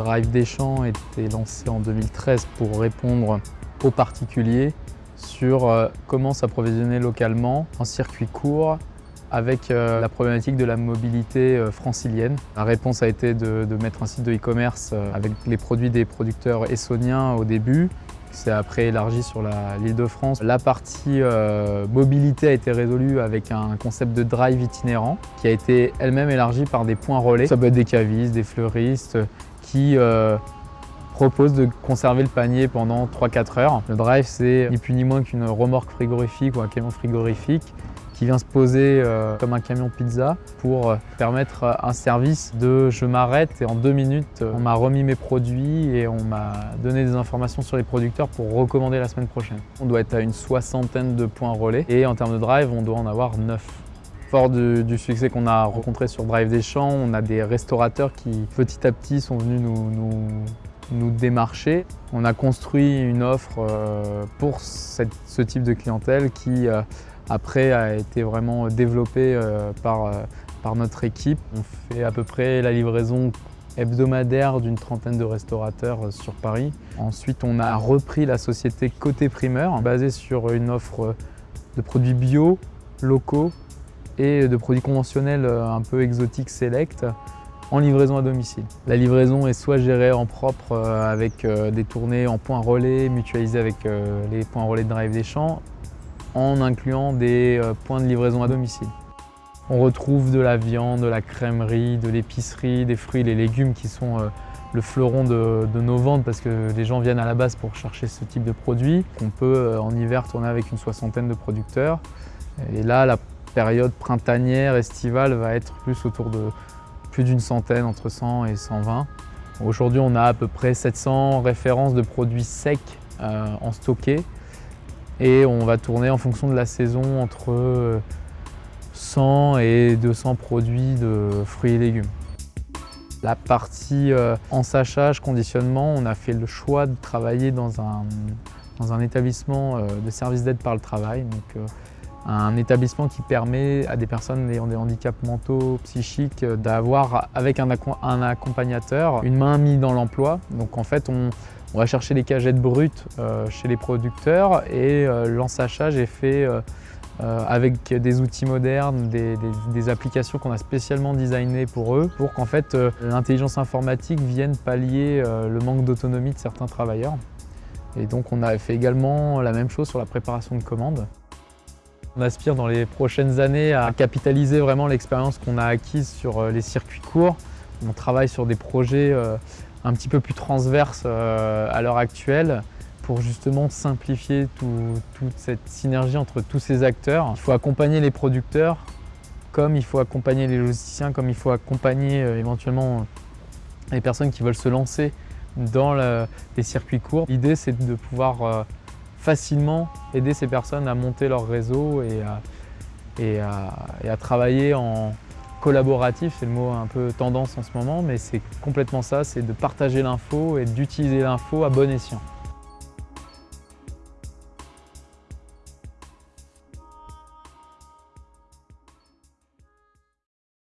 Drive des Champs été lancé en 2013 pour répondre aux particuliers sur euh, comment s'approvisionner localement en circuit court avec euh, la problématique de la mobilité euh, francilienne. La réponse a été de, mettre un site de e-commerce avec les produits des producteurs essoniens au début. C'est après élargi sur l'île de France. La partie mobilité a été résolue avec un concept de drive itinérant qui a été elle-même élargi par des points relais. Ça peut être des cavistes, des fleuristes qui propose de conserver le panier pendant 3-4 heures. Le drive, c'est ni plus ni moins qu'une remorque frigorifique ou un camion frigorifique qui vient se poser euh, comme un camion pizza pour euh, permettre euh, un service de je m'arrête et en deux minutes on m'a remis mes produits et on m'a donné des informations sur les producteurs pour recommander la semaine prochaine. On doit être à une soixantaine de points relais et en termes de drive on doit en avoir neuf. Fort du, succès qu'on a rencontré sur Drive des Champs, on a des restaurateurs qui petit à petit sont venus nous nous démarcher. On a construit une offre pour ce type de clientèle qui après a été vraiment développée euh, par, par notre équipe. On fait à peu près la livraison hebdomadaire d'une trentaine de restaurateurs sur Paris. Ensuite, on a repris la société Côté Primeur, basée sur une offre de produits bio, locaux et de produits conventionnels un peu exotiques select en livraison à domicile. La livraison est soit gérée en propre euh, avec euh, des tournées en points relais mutualisées avec euh, les points relais de Drive des Champs, en incluant des points de livraison à domicile. On retrouve de la viande, de la crèmerie, de l'épicerie, des fruits les légumes qui sont le fleuron de, nos ventes parce que les gens viennent à la base pour chercher ce type de produits. On peut en hiver tourner avec une soixantaine de producteurs. Et là, la période printanière, estivale va être plus autour de plus d'une centaine, entre 100 et 120. Aujourd'hui, on a à peu près 700 références de produits secs euh, en stocké et on va tourner en fonction de la saison entre 100 et 200 produits de fruits et légumes. La partie euh, en sachage, conditionnement, on a fait le choix de travailler dans un, dans un établissement euh, de service d'aide par le travail. Donc, un établissement qui permet à des personnes ayant des handicaps mentaux, psychiques, d'avoir avec un, accompagnateur une main mise dans l'emploi. Donc en fait, on, va chercher les cagettes brutes euh, chez les producteurs et euh, l'ensachage est fait euh, avec des outils modernes, des, applications qu'on a spécialement designées pour eux, pour qu'en fait l'intelligence informatique vienne pallier le manque d'autonomie de certains travailleurs. Et donc on a fait également la même chose sur la préparation de commandes. On aspire dans les prochaines années à capitaliser vraiment l'expérience qu'on a acquise sur les circuits courts. On travaille sur des projets un petit peu plus transverses euh, à l'heure actuelle pour justement simplifier toute cette synergie entre tous ces acteurs. Il faut accompagner les producteurs comme il faut accompagner les logisticiens, comme il faut accompagner éventuellement les personnes qui veulent se lancer dans les circuits courts. L'idée c'est de pouvoir facilement aider ces personnes à monter leur réseau et à, travailler en collaboratif, c'est le mot un peu tendance en ce moment, mais c'est complètement ça, c'est de partager l'info et d'utiliser l'info à bon escient.